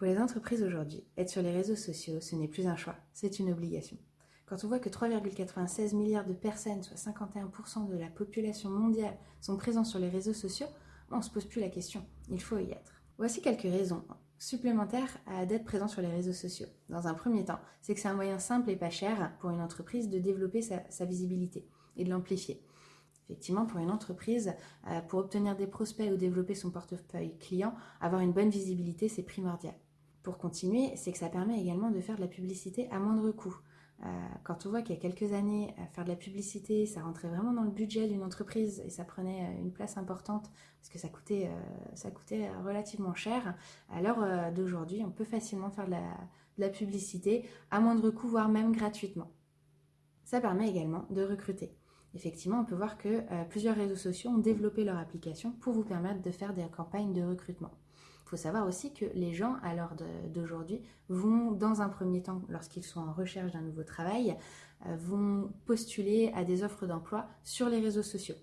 Pour les entreprises aujourd'hui, être sur les réseaux sociaux, ce n'est plus un choix, c'est une obligation. Quand on voit que 3,96 milliards de personnes, soit 51% de la population mondiale, sont présents sur les réseaux sociaux, on ne se pose plus la question, il faut y être. Voici quelques raisons supplémentaires d'être présent sur les réseaux sociaux. Dans un premier temps, c'est que c'est un moyen simple et pas cher pour une entreprise de développer sa, visibilité et de l'amplifier. Effectivement, pour une entreprise, euh, pour obtenir des prospects ou développer son portefeuille client, avoir une bonne visibilité, c'est primordial. Pour continuer, c'est que ça permet également de faire de la publicité à moindre coût. Euh, quand on voit qu'il y a quelques années, euh, faire de la publicité, ça rentrait vraiment dans le budget d'une entreprise et ça prenait euh, une place importante parce que ça coûtait, relativement cher, l'heure d'aujourd'hui, on peut facilement faire de la, publicité à moindre coût, voire même gratuitement. Ça permet également de recruter. Effectivement, on peut voir que plusieurs réseaux sociaux ont développé leur application pour vous permettre de faire des campagnes de recrutement. Faut savoir aussi que les gens, à l'heure d'aujourd'hui, vont, dans un premier temps, lorsqu'ils sont en recherche d'un nouveau travail, euh, vont postuler à des offres d'emploi sur les réseaux sociaux.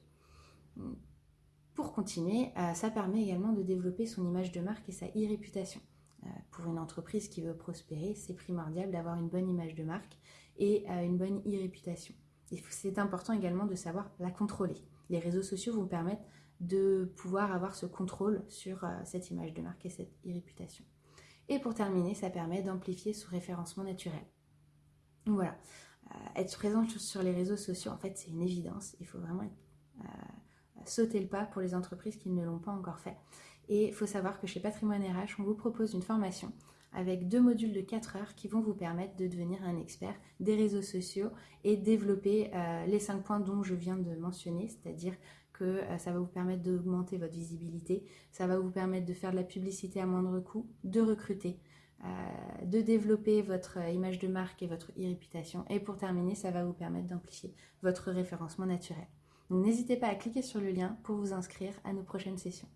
Pour continuer, euh, ça permet également de développer son image de marque et sa e-réputation. Euh, pour une entreprise qui veut prospérer, c'est primordial d'avoir une bonne image de marque et une bonne e-réputation. C'est important également de savoir la contrôler. Les réseaux sociaux vous permettent de pouvoir avoir ce contrôle sur euh, cette image de marque et cette réputation. Et pour terminer, ça permet d'amplifier ce référencement naturel. Donc voilà, euh, être présent sur les réseaux sociaux, en fait, c'est une évidence. Il faut vraiment euh, sauter le pas pour les entreprises qui ne l'ont pas encore fait. Et il faut savoir que chez Patrimoine RH, on vous propose une formation avec deux modules de 4 heures qui vont vous permettre de devenir un expert des réseaux sociaux et développer les 5 points dont je viens de mentionner, c'est-à-dire que euh, ça va vous permettre d'augmenter votre visibilité, ça va vous permettre de faire de la publicité à moindre coût, de recruter, euh, de développer votre euh, image de marque et votre e-réputation. Et pour terminer, ça va vous permettre d'amplifier votre référencement naturel. N'hésitez pas à cliquer sur le lien pour vous inscrire à nos prochaines sessions.